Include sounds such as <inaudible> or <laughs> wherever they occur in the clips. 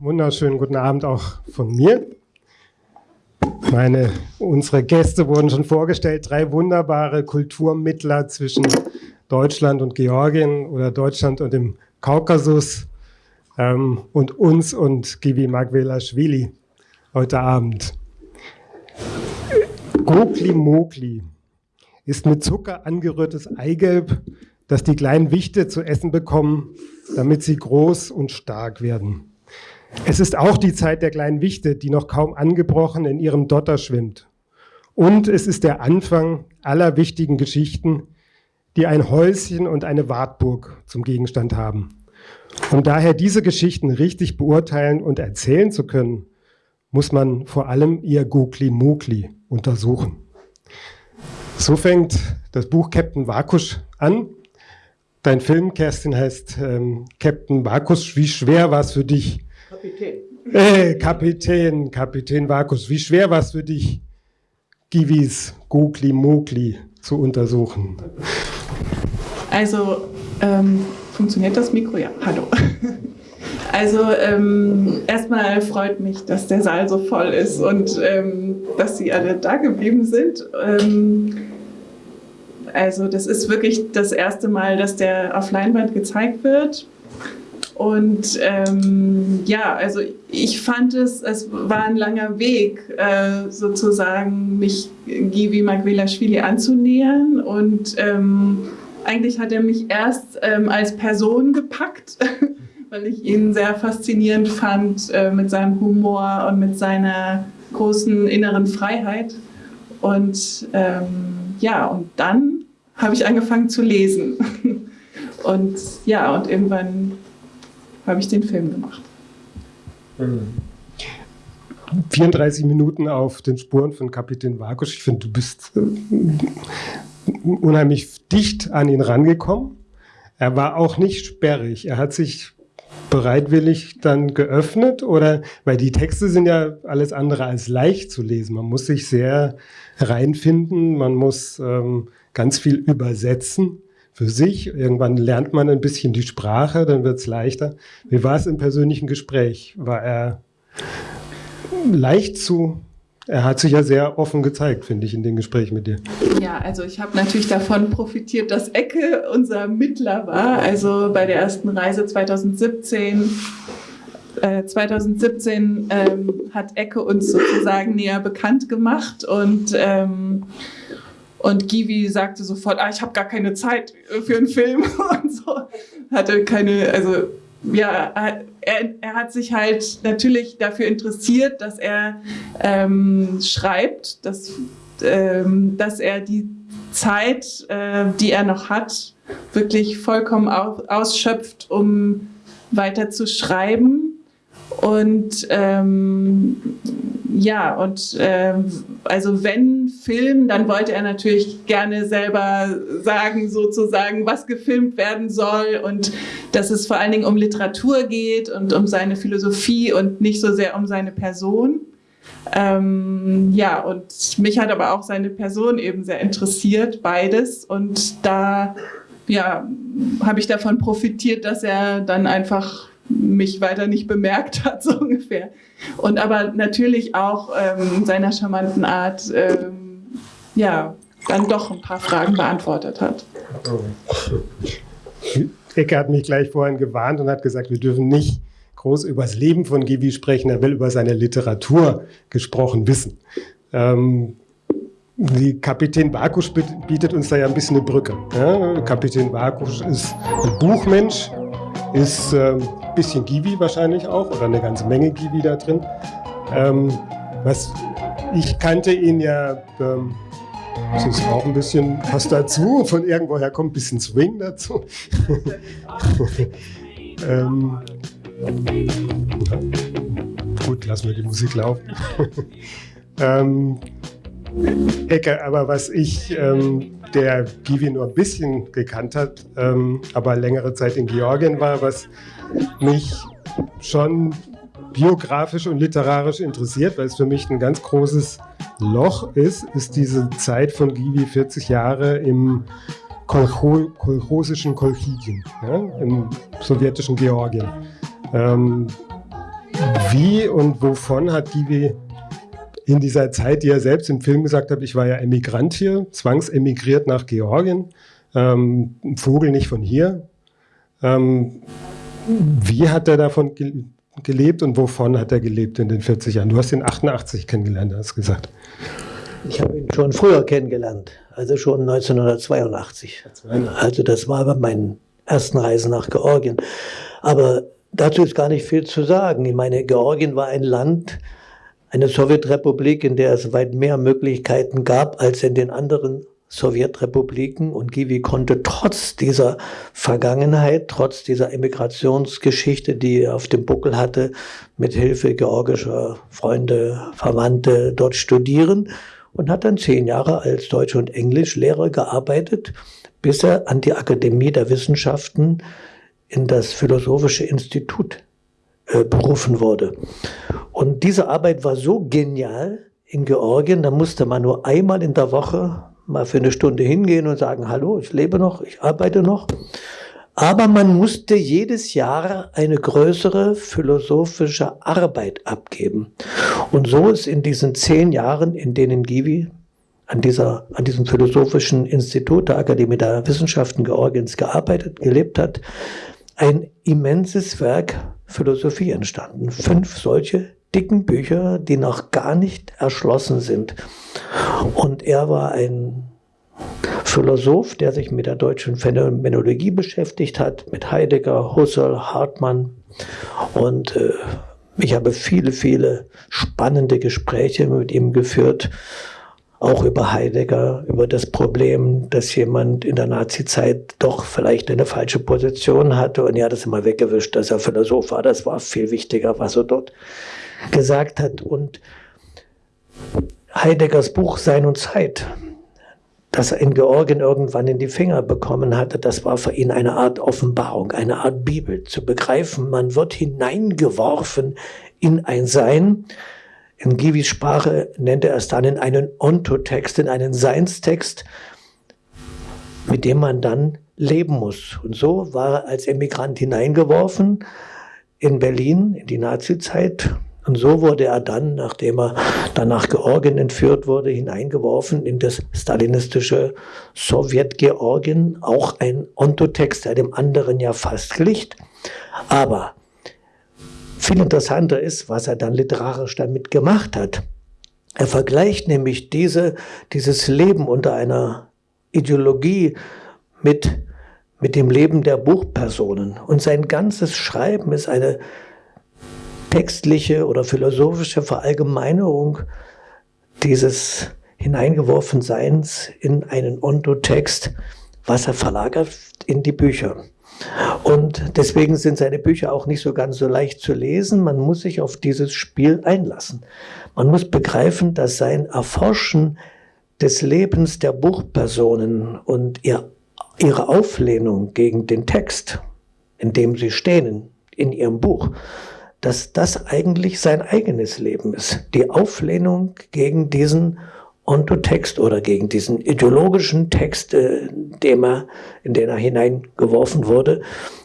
wunderschönen guten Abend auch von mir. Meine, unsere Gäste wurden schon vorgestellt, drei wunderbare Kulturmittler zwischen Deutschland und Georgien oder Deutschland und dem Kaukasus ähm, und uns und Givi Magvelashvili heute Abend. Gokli Mogli ist mit Zucker angerührtes Eigelb, das die kleinen Wichte zu essen bekommen, damit sie groß und stark werden. Es ist auch die Zeit der kleinen Wichte, die noch kaum angebrochen in ihrem Dotter schwimmt. Und es ist der Anfang aller wichtigen Geschichten, die ein Häuschen und eine Wartburg zum Gegenstand haben. Um daher diese Geschichten richtig beurteilen und erzählen zu können, muss man vor allem ihr Gokli-Mokli untersuchen. So fängt das Buch Captain Vakusch an. Dein Film, Kerstin, heißt ähm, Captain Vakusch. Wie schwer war es für dich, Kapitän. Hey, Kapitän, Kapitän Vakus, wie schwer war es für dich, Givis Gokli Mokli zu untersuchen? Also, ähm, funktioniert das Mikro? Ja, hallo. <laughs> Also ähm, erstmal freut mich, dass der Saal so voll ist und ähm, dass Sie alle da geblieben sind. Ähm, also das ist wirklich das erste Mal, dass der auf Leinwand gezeigt wird. Und ähm, ja, also ich fand es, es war ein langer Weg, äh, sozusagen mich Givi Magvelashvili anzunähern. Und ähm, eigentlich hat er mich erst ähm, als Person gepackt, <laughs> weil ich ihn sehr faszinierend fand äh, mit seinem Humor und mit seiner großen inneren Freiheit. Und ähm, ja, und dann habe ich angefangen zu lesen. <laughs> und ja, und irgendwann habe ich den Film gemacht. 34 Minuten auf den Spuren von Kapitän Vakusch. Ich finde, du bist äh, unheimlich dicht an ihn rangekommen. Er war auch nicht sperrig. Er hat sich bereitwillig dann geöffnet oder, weil die Texte sind ja alles andere als leicht zu lesen. Man muss sich sehr reinfinden, man muss ähm, ganz viel übersetzen für sich. Irgendwann lernt man ein bisschen die Sprache, dann wird es leichter. Wie war es im persönlichen Gespräch? War er leicht zu er hat sich ja sehr offen gezeigt, finde ich, in den Gesprächen mit dir. Ja, also ich habe natürlich davon profitiert, dass Ecke unser Mittler war. Also bei der ersten Reise 2017 äh, 2017 ähm, hat Ecke uns sozusagen näher bekannt gemacht und ähm, und Givi sagte sofort, ah, ich habe gar keine Zeit für einen Film <laughs> und so. Hatte keine, also ja, er, er hat sich halt natürlich dafür interessiert, dass er ähm, schreibt, dass, ähm, dass er die Zeit, äh, die er noch hat, wirklich vollkommen ausschöpft, um weiter zu schreiben. Und ähm, ja, und ähm, also wenn Film, dann wollte er natürlich gerne selber sagen, sozusagen, was gefilmt werden soll und dass es vor allen Dingen um Literatur geht und um seine Philosophie und nicht so sehr um seine Person. Ähm, ja, und mich hat aber auch seine Person eben sehr interessiert, beides. Und da ja, habe ich davon profitiert, dass er dann einfach mich weiter nicht bemerkt hat, <laughs> so ungefähr. Und aber natürlich auch ähm, seiner charmanten Art, ähm, ja, dann doch ein paar Fragen beantwortet hat. Ecke hat mich gleich vorhin gewarnt und hat gesagt, wir dürfen nicht groß über das Leben von Gibi sprechen, er will über seine Literatur gesprochen wissen. Ähm, die Kapitän Bakusch bietet uns da ja ein bisschen eine Brücke. Ja? Kapitän Bakusch ist ein Buchmensch, ist ähm, bisschen Givi wahrscheinlich auch oder eine ganze Menge Givi da drin. Ähm, was, ich kannte ihn ja, ähm, das ist auch ein bisschen was dazu, von irgendwoher kommt ein bisschen Swing dazu. <laughs> ähm, gut, lassen wir die Musik laufen. <laughs> ähm, Ecke, aber was ich, ähm, der Givi nur ein bisschen gekannt hat, ähm, aber längere Zeit in Georgien war, was mich schon biografisch und literarisch interessiert, weil es für mich ein ganz großes Loch ist, ist diese Zeit von Givi 40 Jahre im Kolcho kolchosischen Kolchidien, ja, im sowjetischen Georgien. Ähm, Wie und wovon hat Givi in dieser Zeit, die er selbst im Film gesagt hat, ich war ja Emigrant hier, zwangsemigriert nach Georgien, ähm, ein Vogel nicht von hier. Ähm, wie hat er davon ge gelebt und wovon hat er gelebt in den 40 Jahren? Du hast ihn 88 kennengelernt, hast gesagt. Ich habe ihn schon früher kennengelernt, also schon 1982. Also das war bei meinen ersten Reisen nach Georgien. Aber dazu ist gar nicht viel zu sagen. Ich meine, Georgien war ein Land, eine Sowjetrepublik, in der es weit mehr Möglichkeiten gab als in den anderen Sowjetrepubliken. Und Givi konnte trotz dieser Vergangenheit, trotz dieser Emigrationsgeschichte, die er auf dem Buckel hatte, mit Hilfe georgischer Freunde, Verwandte dort studieren und hat dann zehn Jahre als Deutsch- und Englischlehrer gearbeitet, bis er an die Akademie der Wissenschaften in das Philosophische Institut äh, berufen wurde. Und diese Arbeit war so genial in Georgien, da musste man nur einmal in der Woche mal für eine Stunde hingehen und sagen, hallo, ich lebe noch, ich arbeite noch. Aber man musste jedes Jahr eine größere philosophische Arbeit abgeben. Und so ist in diesen zehn Jahren, in denen Givi an, dieser, an diesem philosophischen Institut der Akademie der Wissenschaften Georgiens gearbeitet, gelebt hat, ein immenses Werk Philosophie entstanden. Fünf solche dicken Bücher, die noch gar nicht erschlossen sind. Und er war ein Philosoph, der sich mit der deutschen Phänomenologie beschäftigt hat, mit Heidegger, Husserl, Hartmann. Und äh, ich habe viele, viele spannende Gespräche mit ihm geführt, auch über Heidegger, über das Problem, dass jemand in der Nazizeit doch vielleicht eine falsche Position hatte und er hat es immer weggewischt, dass er Philosoph war. Das war viel wichtiger, was er dort gesagt hat. Und Heideggers Buch Sein und Zeit, das er in Georgien irgendwann in die Finger bekommen hatte, das war für ihn eine Art Offenbarung, eine Art Bibel, zu begreifen, man wird hineingeworfen in ein Sein. In Givis Sprache nennt er es dann in einen Ontotext, in einen Seinstext, mit dem man dann leben muss. Und so war er als Emigrant hineingeworfen in Berlin in die Nazizeit und so wurde er dann, nachdem er dann nach Georgien entführt wurde, hineingeworfen in das stalinistische Sowjetgeorgien. Auch ein Ontotext, der dem anderen ja fast glich. Aber viel interessanter ist, was er dann literarisch damit gemacht hat. Er vergleicht nämlich diese, dieses Leben unter einer Ideologie mit, mit dem Leben der Buchpersonen. Und sein ganzes Schreiben ist eine textliche oder philosophische Verallgemeinerung dieses Hineingeworfenseins in einen Ontotext, was er verlagert in die Bücher. Und deswegen sind seine Bücher auch nicht so ganz so leicht zu lesen. Man muss sich auf dieses Spiel einlassen. Man muss begreifen, dass sein Erforschen des Lebens der Buchpersonen und ihr, ihre Auflehnung gegen den Text, in dem sie stehen, in ihrem Buch, dass das eigentlich sein eigenes Leben ist. Die Auflehnung gegen diesen Ontotext oder gegen diesen ideologischen Text, äh, dem er, in den er hineingeworfen wurde.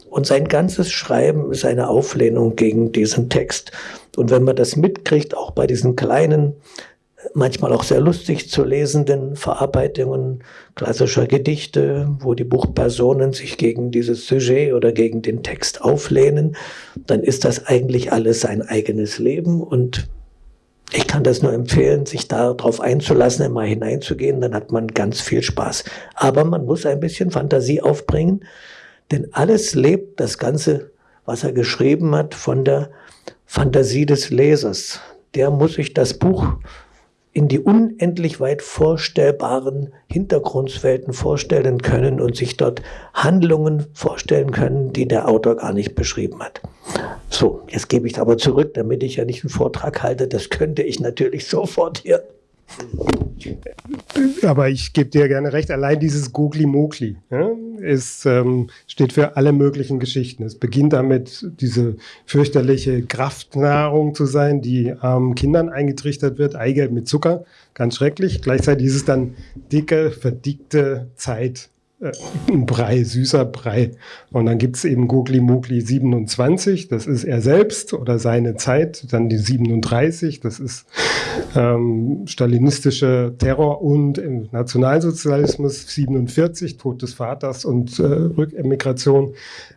Und sein ganzes Schreiben ist eine Auflehnung gegen diesen Text. Und wenn man das mitkriegt, auch bei diesen kleinen manchmal auch sehr lustig zu lesenden Verarbeitungen klassischer Gedichte, wo die Buchpersonen sich gegen dieses Sujet oder gegen den Text auflehnen, dann ist das eigentlich alles sein eigenes Leben und ich kann das nur empfehlen, sich darauf einzulassen, immer hineinzugehen, dann hat man ganz viel Spaß. Aber man muss ein bisschen Fantasie aufbringen, denn alles lebt, das Ganze, was er geschrieben hat, von der Fantasie des Lesers. Der muss sich das Buch in die unendlich weit vorstellbaren Hintergrundwelten vorstellen können und sich dort Handlungen vorstellen können, die der Autor gar nicht beschrieben hat. So, jetzt gebe ich aber zurück, damit ich ja nicht einen Vortrag halte. Das könnte ich natürlich <laughs> sofort hier. Aber ich gebe dir gerne recht, allein dieses Gogli-Mogli ja, ähm, steht für alle möglichen Geschichten. Es beginnt damit, diese fürchterliche Kraftnahrung zu sein, die armen Kindern eingetrichtert wird, Eigelb mit Zucker, ganz schrecklich. Gleichzeitig ist es dann dicke, verdickte Zeit äh, <laughs> Brei, süßer Brei. Und dann gibt es eben Gugli Mugli 27, das ist er selbst oder seine Zeit. Dann die 37, das ist ähm, stalinistische Terror und im Nationalsozialismus 47, Tod des Vaters und äh, Rückemigration.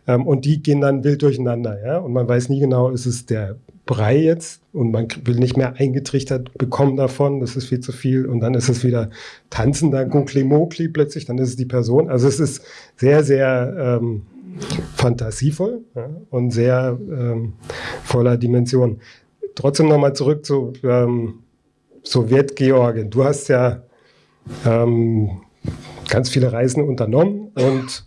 Ähm, und die gehen dann wild durcheinander. Ja? Und man weiß nie genau, ist es der Brei jetzt und man will nicht mehr eingetrichtert bekommen davon, das ist viel zu viel und dann ist es wieder tanzender Gunkli Mokli plötzlich, dann ist es die Person. Also es ist sehr, sehr ähm, fantasievoll ja, und sehr ähm, voller Dimensionen. Trotzdem nochmal zurück zu ähm, Sowjetgeorgien. Du hast ja ähm, ganz viele Reisen unternommen und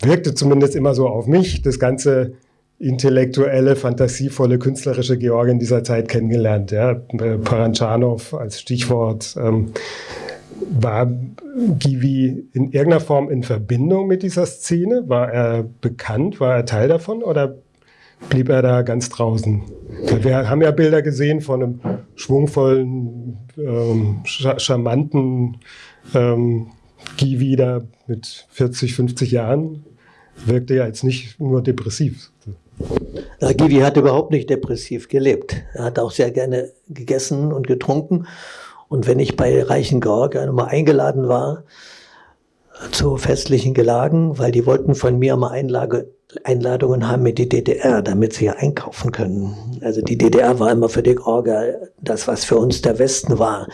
wirkte zumindest immer so auf mich, das ganze intellektuelle, fantasievolle, künstlerische Georgien dieser Zeit kennengelernt. Ja. Paranchanov als Stichwort. Ähm, war Givi in irgendeiner Form in Verbindung mit dieser Szene? War er bekannt? War er Teil davon oder blieb er da ganz draußen? Wir haben ja Bilder gesehen von einem schwungvollen, ähm, charmanten ähm, Givi da mit 40, 50 Jahren. Wirkte ja jetzt nicht nur depressiv. Givi hat überhaupt nicht depressiv gelebt. Er hat auch sehr gerne gegessen und getrunken. Und wenn ich bei reichen Georgiern mal eingeladen war zu festlichen Gelagen, weil die wollten von mir mal Einlage, Einladungen haben mit die DDR, damit sie hier einkaufen können. Also die DDR war immer für die Georgier das, was für uns der Westen war.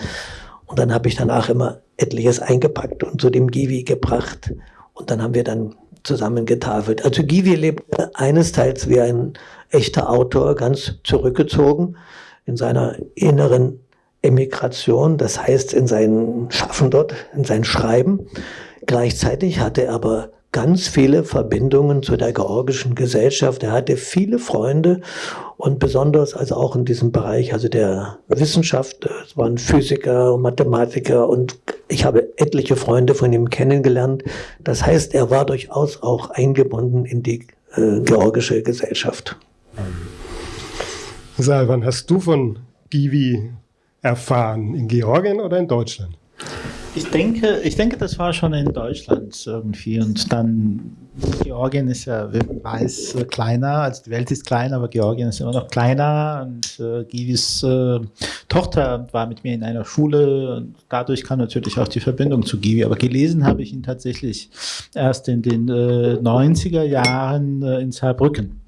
Und dann habe ich danach immer etliches eingepackt und zu dem Givi gebracht. Und dann haben wir dann zusammengetafelt. Also Givi lebt eines Teils wie ein echter Autor, ganz zurückgezogen in seiner inneren Emigration, das heißt in seinem Schaffen dort, in sein Schreiben. Gleichzeitig hatte er aber ganz viele Verbindungen zu der georgischen Gesellschaft. Er hatte viele Freunde und besonders also auch in diesem Bereich, also der Wissenschaft, es waren Physiker Mathematiker und ich habe etliche Freunde von ihm kennengelernt. Das heißt, er war durchaus auch eingebunden in die äh, georgische Gesellschaft. Sal, wann hast du von Givi erfahren? In Georgien oder in Deutschland? Ich denke, ich denke, das war schon in Deutschland irgendwie. Und dann, Georgien ist ja, man weiß, kleiner. Also die Welt ist kleiner, aber Georgien ist immer noch kleiner. Und äh, Givis äh, Tochter war mit mir in einer Schule. Und dadurch kam natürlich auch die Verbindung zu Givi. Aber gelesen habe ich ihn tatsächlich erst in den äh, 90er Jahren äh, in Saarbrücken.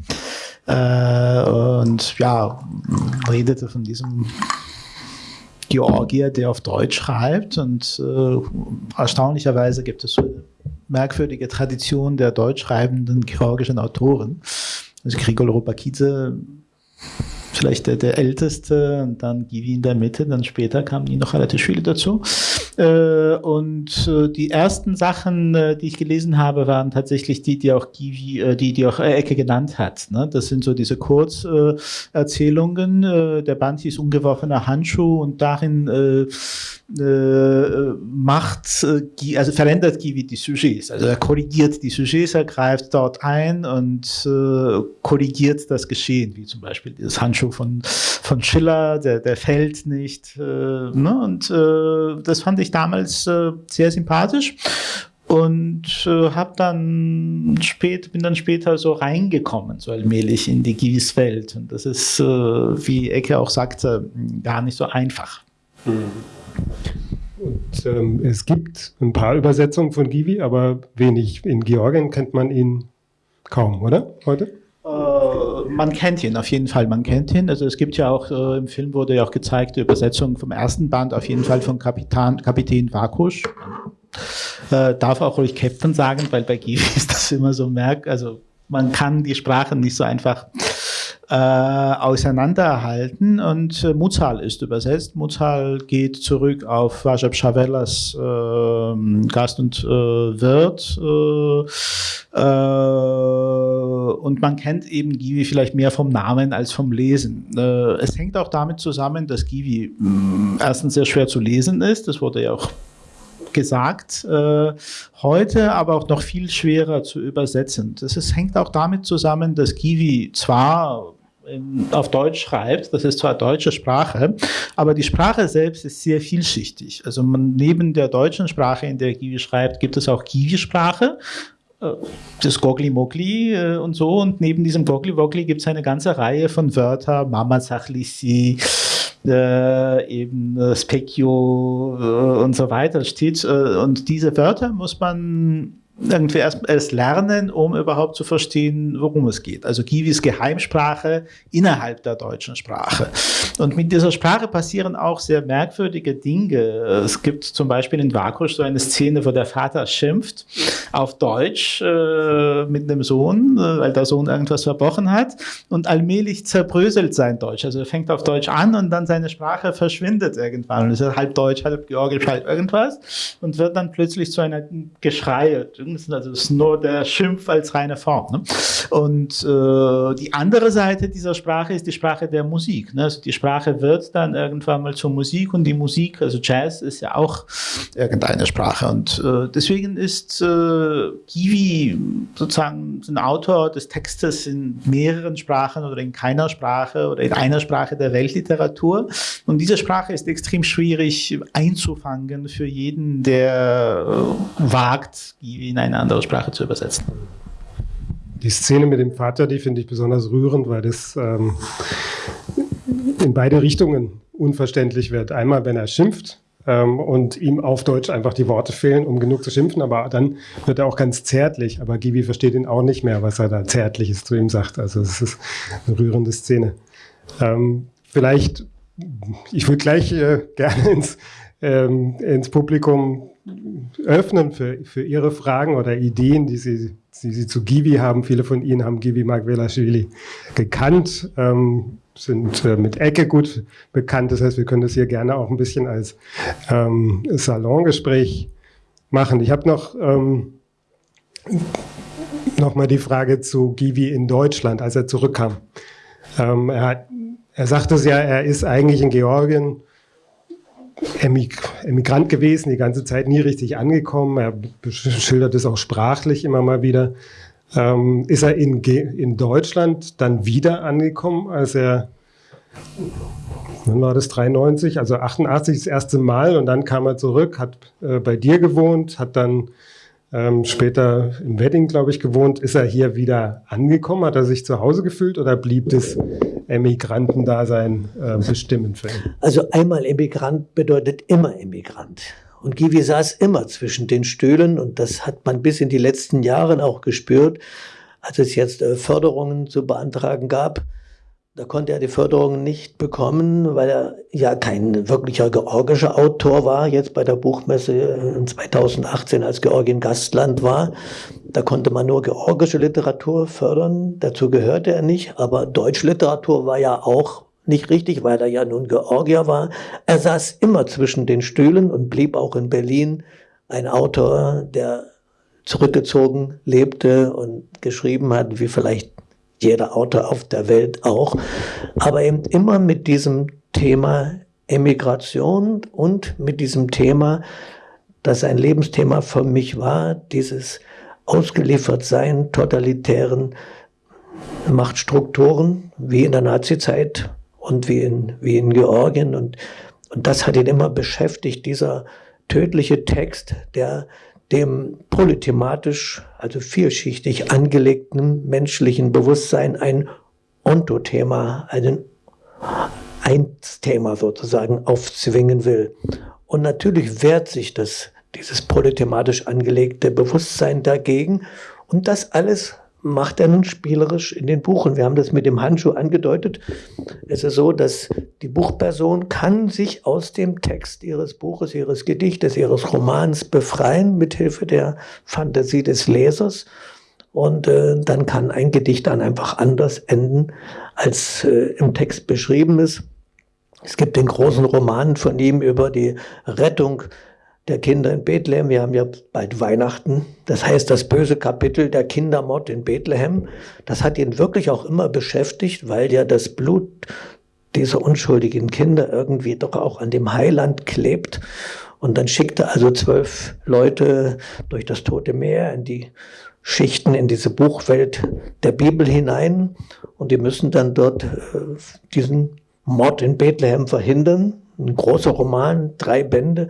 Äh, und ja, redete von diesem Georgier, der auf Deutsch schreibt. Und äh, erstaunlicherweise gibt es so eine merkwürdige Tradition der deutsch schreibenden georgischen Autoren. Also Grigol Robakidze vielleicht der, der älteste und dann Givi in der Mitte, dann später kamen die noch relativ viele dazu. Äh, und äh, die ersten Sachen, äh, die ich gelesen habe, waren tatsächlich die, die auch Givi, die, die auch Ecke genannt hat. Ne? Das sind so diese Kurzerzählungen. Äh, der Band hieß Ungeworfener Handschuh und darin macht, also verändert Givi die Sujets. Also er korrigiert die Sujets, er greift dort ein und korrigiert das Geschehen, wie zum Beispiel dieses Handschuh von, von Schiller, der, der fällt nicht. Ne? Und das fand ich damals äh, sehr sympathisch und äh, habe dann spät bin dann später so reingekommen so allmählich in die Givis Welt und das ist äh, wie Ecke auch sagte gar nicht so einfach. Mhm. Und ähm, es gibt ein paar Übersetzungen von Givi, aber wenig. In Georgien kennt man ihn kaum, oder? Heute? Äh, man kennt ihn, auf jeden Fall, man kennt ihn. Also es gibt ja auch, äh, im Film wurde ja auch gezeigt, die Übersetzung vom ersten Band, auf jeden Fall von Kapitan, Kapitän Vakusch. Äh, darf auch ruhig Captain sagen, weil bei Givi ist <laughs> das immer so merk, also man kann die Sprachen nicht so einfach äh, auseinanderhalten und äh, Mutzal ist übersetzt. Mutzal geht zurück auf Rajab Chavelas äh, Gast und äh, Wirt äh, äh, und man kennt eben Givi vielleicht mehr vom Namen als vom Lesen. Äh, es hängt auch damit zusammen, dass Givi mm, erstens sehr schwer zu lesen ist, das wurde ja auch gesagt, äh, heute aber auch noch viel schwerer zu übersetzen. Das ist, hängt auch damit zusammen, dass Givi zwar auf Deutsch schreibt. Das ist zwar deutsche Sprache, aber die Sprache selbst ist sehr vielschichtig. Also man, neben der deutschen Sprache, in der Givi schreibt, gibt es auch Givi-Sprache äh, das Gogli Mogli äh, und so. Und neben diesem Gogli Wogli gibt es eine ganze Reihe von Wörtern, Mama Sachlisi, äh, eben äh, Specchio äh, und so weiter steht. Und diese Wörter muss man irgendwie erst, erst lernen, um überhaupt zu verstehen, worum es geht. Also ist Geheimsprache innerhalb der deutschen Sprache. Und mit dieser Sprache passieren auch sehr merkwürdige Dinge. Es gibt zum Beispiel in Vakusch so eine Szene, wo der Vater schimpft auf Deutsch äh, mit dem Sohn, äh, weil der Sohn irgendwas verbrochen hat. Und allmählich zerbröselt sein Deutsch. Also er fängt auf Deutsch an und dann seine Sprache verschwindet irgendwann. Und es ist halb Deutsch, halb Georgisch, halb irgendwas. Und wird dann plötzlich zu einer Geschrei Übrigens, also es ist nur der Schimpf als reine Form. Ne? Und äh, die andere Seite dieser Sprache ist die Sprache der Musik. Ne? Also die Sprache wird dann irgendwann mal zur Musik und die Musik, also Jazz, ist ja auch irgendeine Sprache. Und äh, deswegen ist äh, Kiwi sozusagen ein Autor des Textes in mehreren Sprachen oder in keiner Sprache oder in einer Sprache der Weltliteratur. Und diese Sprache ist extrem schwierig einzufangen für jeden, der äh, wagt, Kiwi in eine andere Sprache zu übersetzen. Die Szene mit dem Vater, die finde ich besonders rührend, weil das ähm, in beide Richtungen unverständlich wird. Einmal, wenn er schimpft ähm, und ihm auf Deutsch einfach die Worte fehlen, um genug zu schimpfen, aber dann wird er auch ganz zärtlich. Aber Givi versteht ihn auch nicht mehr, was er da Zärtliches zu ihm sagt. Also es ist eine rührende Szene. Ähm, vielleicht, ich würde gleich äh, gerne ins, ähm, ins Publikum öffnen für, für Ihre Fragen oder Ideen, die Sie, die Sie zu Givi haben. Viele von Ihnen haben Givi Magvelashvili gekannt, ähm, sind äh, mit Ecke gut bekannt. Das heißt, wir können das hier gerne auch ein bisschen als ähm, Salongespräch machen. Ich habe noch, ähm, noch mal die Frage zu Givi in Deutschland, als er zurückkam. Ähm, er, hat, er sagte es ja, er ist eigentlich in Georgien Emigrant gewesen, die ganze Zeit nie richtig angekommen. Er schildert es auch sprachlich immer mal wieder. Ähm, ist er in, in Deutschland dann wieder angekommen, als er, wann war das, 93, also 88 das erste Mal und dann kam er zurück, hat äh, bei dir gewohnt, hat dann ähm, später im Wedding, glaube ich, gewohnt. Ist er hier wieder angekommen? Hat er sich zu Hause gefühlt oder blieb das Emigrantendasein äh, bestimmend für ihn? Also einmal Emigrant bedeutet immer Emigrant. Und Givi saß immer zwischen den Stühlen und das hat man bis in die letzten Jahre auch gespürt, als es jetzt äh, Förderungen zu beantragen gab da konnte er die Förderung nicht bekommen, weil er ja kein wirklicher georgischer Autor war, jetzt bei der Buchmesse in 2018 als Georgien Gastland war. Da konnte man nur georgische Literatur fördern, dazu gehörte er nicht, aber Deutschliteratur war ja auch nicht richtig, weil er ja nun Georgier war. Er saß immer zwischen den Stühlen und blieb auch in Berlin ein Autor, der zurückgezogen lebte und geschrieben hat, wie vielleicht jeder Autor auf der Welt auch, aber eben immer mit diesem Thema Emigration und mit diesem Thema, das ein Lebensthema für mich war, dieses Ausgeliefertsein totalitären Machtstrukturen, wie in der Nazizeit und wie in, wie in Georgien. Und, und das hat ihn immer beschäftigt, dieser tödliche Text, der dem polythematisch, also vielschichtig angelegten menschlichen Bewusstsein ein Ontothema, ein Einsthema sozusagen aufzwingen will. Und natürlich wehrt sich das, dieses polythematisch angelegte Bewusstsein dagegen. Und das alles macht er nun spielerisch in den Buchen. Wir haben das mit dem Handschuh angedeutet. Es ist so, dass die Buchperson kann sich aus dem Text ihres Buches, ihres Gedichtes, ihres Romans befreien mithilfe der Fantasie des Lesers. Und äh, dann kann ein Gedicht dann einfach anders enden, als äh, im Text beschrieben ist. Es gibt den großen Roman von ihm über die Rettung der Kinder in Bethlehem. Wir haben ja bald Weihnachten. Das heißt, das böse Kapitel der Kindermord in Bethlehem, das hat ihn wirklich auch immer beschäftigt, weil ja das Blut dieser unschuldigen Kinder irgendwie doch auch an dem Heiland klebt. Und dann schickte er also zwölf Leute durch das Tote Meer in die Schichten, in diese Buchwelt der Bibel hinein. Und die müssen dann dort äh, diesen Mord in Bethlehem verhindern. Ein großer Roman, drei Bände.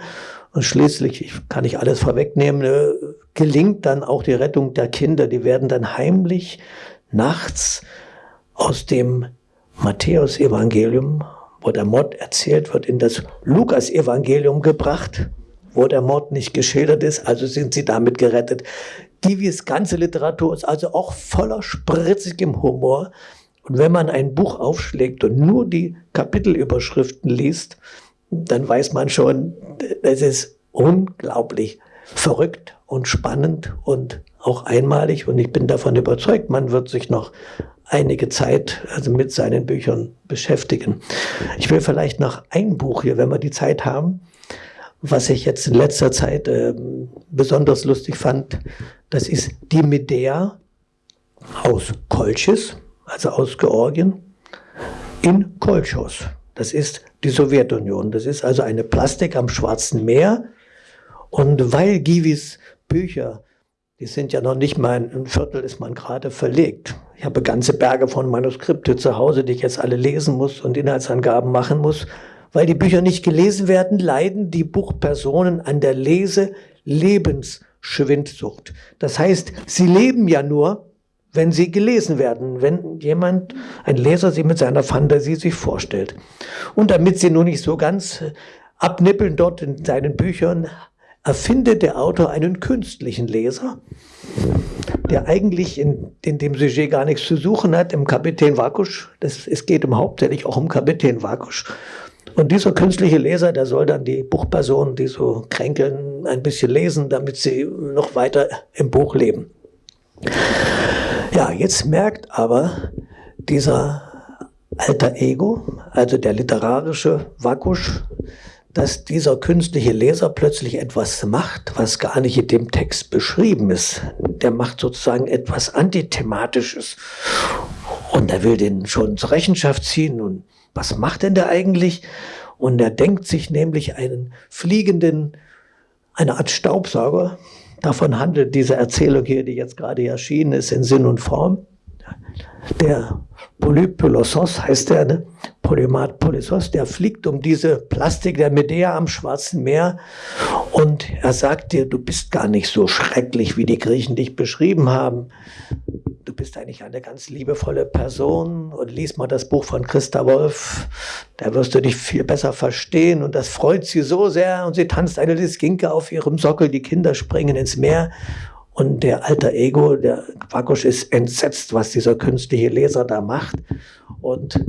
Und schließlich, ich kann nicht alles vorwegnehmen, äh, gelingt dann auch die Rettung der Kinder. Die werden dann heimlich nachts aus dem Matthäus-Evangelium, wo der Mord erzählt wird, in das Lukas-Evangelium gebracht, wo der Mord nicht geschildert ist. Also sind sie damit gerettet. Divis ganze Literatur ist also auch voller spritzigem Humor. Und wenn man ein Buch aufschlägt und nur die Kapitelüberschriften liest, dann weiß man schon, es ist unglaublich verrückt und spannend und auch einmalig. Und ich bin davon überzeugt, man wird sich noch einige Zeit also mit seinen Büchern beschäftigen. Ich will vielleicht noch ein Buch hier, wenn wir die Zeit haben, was ich jetzt in letzter Zeit äh, besonders lustig fand. Das ist die Medea aus Kolchis, also aus Georgien, in Kolchos. Das ist die Sowjetunion. Das ist also eine Plastik am Schwarzen Meer. Und weil Givis Bücher die sind ja noch nicht mal ein Viertel ist man gerade verlegt. Ich habe ganze Berge von Manuskripte zu Hause, die ich jetzt alle lesen muss und Inhaltsangaben machen muss. Weil die Bücher nicht gelesen werden, leiden die Buchpersonen an der Lese-Lebensschwindsucht. Das heißt, sie leben ja nur, wenn sie gelesen werden, wenn jemand, ein Leser sie mit seiner Fantasie sich vorstellt. Und damit sie nun nicht so ganz abnippeln dort in seinen Büchern, erfindet der Autor einen künstlichen Leser, der eigentlich in, in dem Sujet gar nichts zu suchen hat, im Kapitän Vakusch. Das, es geht um hauptsächlich auch um Kapitän Vakusch. Und dieser künstliche Leser, der soll dann die Buchpersonen, die so kränkeln, ein bisschen lesen, damit sie noch weiter im Buch leben. Ja, jetzt merkt aber dieser alter Ego, also der literarische Vakusch, dass dieser künstliche Leser plötzlich etwas macht, was gar nicht in dem Text beschrieben ist. Der macht sozusagen etwas Antithematisches. Und er will den schon zur Rechenschaft ziehen. Und was macht denn der eigentlich? Und er denkt sich nämlich einen fliegenden, eine Art Staubsauger. Davon handelt diese Erzählung hier, die jetzt gerade erschienen ist, in Sinn und Form. Der Polypylossos heißt der, ne? Polymat Polysos, der fliegt um diese Plastik der Medea am Schwarzen Meer und er sagt dir, du bist gar nicht so schrecklich, wie die Griechen dich beschrieben haben. Du bist eigentlich eine ganz liebevolle Person und lies mal das Buch von Christa Wolf, da wirst du dich viel besser verstehen und das freut sie so sehr und sie tanzt eine Liskinke auf ihrem Sockel, die Kinder springen ins Meer und der alter Ego, der Quackusch ist entsetzt, was dieser künstliche Leser da macht. Und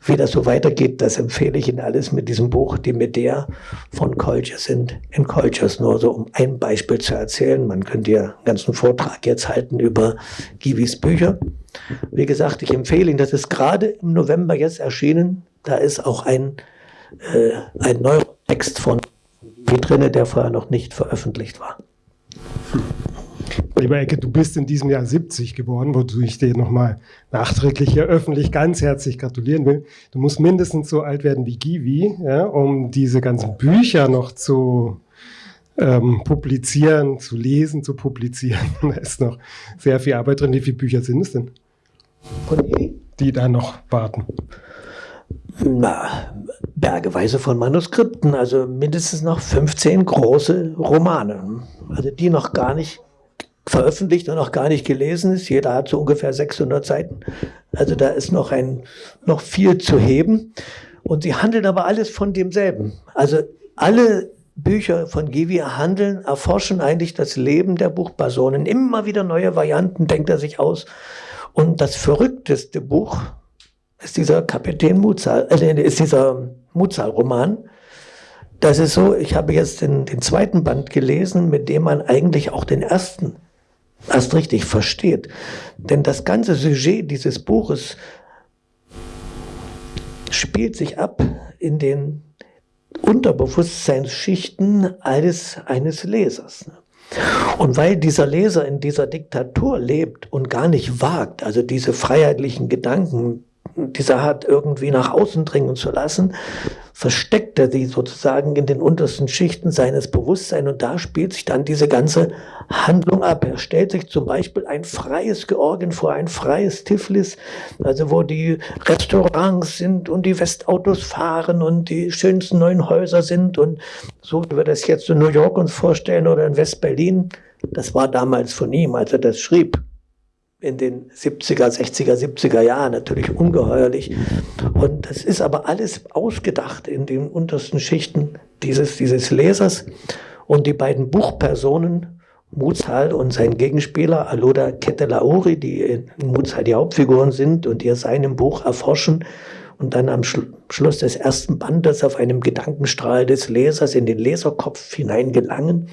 wie das so weitergeht, das empfehle ich Ihnen alles mit diesem Buch, die Medea von Kolchers sind in Kolchers. Nur so, um ein Beispiel zu erzählen. Man könnte ja einen ganzen Vortrag jetzt halten über Givis Bücher. Wie gesagt, ich empfehle Ihnen, das ist gerade im November jetzt erschienen. Da ist auch ein, äh, ein neuer Text von wie drinne, der vorher noch nicht veröffentlicht war. <laughs> Lieber Ecke, du bist in diesem Jahr 70 geworden, wozu ich dir nochmal nachträglich hier öffentlich ganz herzlich gratulieren will. Du musst mindestens so alt werden wie Givi, ja, um diese ganzen Bücher noch zu ähm, publizieren, zu lesen, zu publizieren. <laughs> da ist noch sehr viel Arbeit drin. Wie viele Bücher sind es denn? Die da noch warten. Na, bergeweise von Manuskripten, also mindestens noch 15 große Romane, also die noch gar nicht veröffentlicht und noch gar nicht gelesen ist. Jeder hat so ungefähr 600 Seiten. Also da ist noch ein, noch viel zu heben. Und sie handeln aber alles von demselben. Also alle Bücher von Givi handeln, erforschen eigentlich das Leben der Buchpersonen. Immer wieder neue Varianten denkt er sich aus. Und das verrückteste Buch ist dieser Kapitän Mutzal, äh, ist dieser Mutzal-Roman. Das ist so, ich habe jetzt den, den zweiten Band gelesen, mit dem man eigentlich auch den ersten erst richtig versteht. Denn das ganze Sujet dieses Buches spielt sich ab in den Unterbewusstseinsschichten eines, eines Lesers. Und weil dieser Leser in dieser Diktatur lebt und gar nicht wagt, also diese freiheitlichen Gedanken dieser Art irgendwie nach außen dringen zu lassen, versteckt er sie sozusagen in den untersten Schichten seines Bewusstseins und da spielt sich dann diese ganze Handlung ab. Er stellt sich zum Beispiel ein freies Georgien vor, ein freies Tiflis, also wo die Restaurants sind und die Westautos fahren und die schönsten neuen Häuser sind und so wie wir das jetzt in New York uns vorstellen oder in West-Berlin. Das war damals von ihm, als er das schrieb in den 70er, 60er, 70er Jahren natürlich ungeheuerlich. Und das ist aber alles ausgedacht in den untersten Schichten dieses, dieses Lesers. Und die beiden Buchpersonen, Muzal und sein Gegenspieler Aloda Ketelauri, die in Muzal die Hauptfiguren sind und ihr seinem Buch erforschen und dann am Schluss des ersten Bandes auf einem Gedankenstrahl des Lesers in den Leserkopf hineingelangen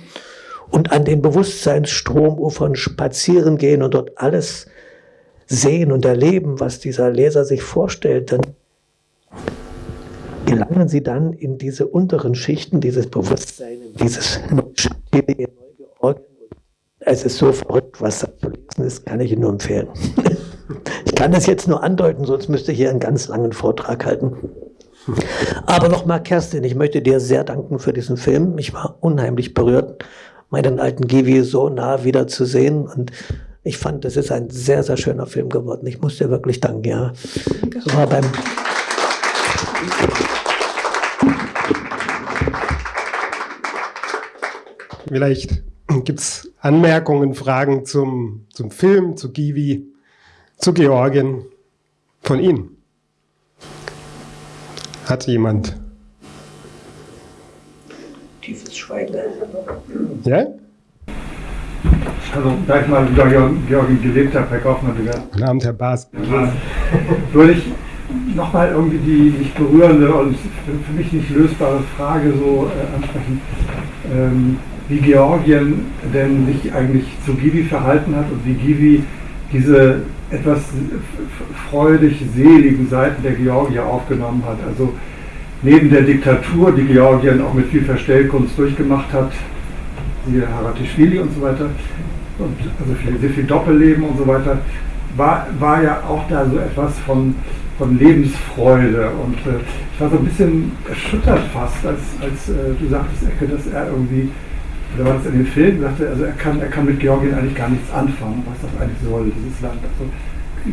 und an den Bewusstseinstromufern spazieren gehen und dort alles sehen und erleben, was dieser Leser sich vorstellt, dann gelangen sie dann in diese unteren Schichten dieses Bewusstseins, dieses Es ist so verrückt, was da zu lesen ist, kann ich Ihnen nur empfehlen. <laughs> Ich kann das jetzt nur andeuten, sonst müsste ich hier einen ganz langen Vortrag halten. Aber nochmal, Kerstin, ich möchte dir sehr danken für diesen Film. Ich war unheimlich berührt meinen alten Givi so nah wieder zu sehen. Und ich fand, das ist ein sehr, sehr schöner Film geworden. Ich muss dir wirklich danken, ja. Das war beim Vielleicht gibt es Anmerkungen, Fragen zum, zum Film, zu Givi, zu Georgien von Ihnen. Hat jemand? Tiefes Schweigen. Ja? Also, da ich mal in Georgien gelebt habe, Herr Kaufmann, Guten Abend, Herr Baas. <laughs> würde ich nochmal irgendwie die nicht berührende und für mich nicht lösbare Frage so äh, ansprechen, ähm, wie Georgien denn sich eigentlich zu Givi verhalten hat und wie Givi diese etwas freudig seligen Seiten der Georgier aufgenommen hat. Also neben der Diktatur, die Georgien auch mit viel Verstellkunst durchgemacht hat, siehe Haratischvili und so weiter, und also viel, sehr viel Doppelleben und so weiter, war, war ja auch da so etwas von, von Lebensfreude. Und äh, ich war so ein bisschen erschüttert fast, als, als äh, du sagtest, Ecke, dass er irgendwie, oder war das in den Film, sagte, also er kann, er kann mit Georgien eigentlich gar nichts anfangen, was das eigentlich soll, dieses Land. Also,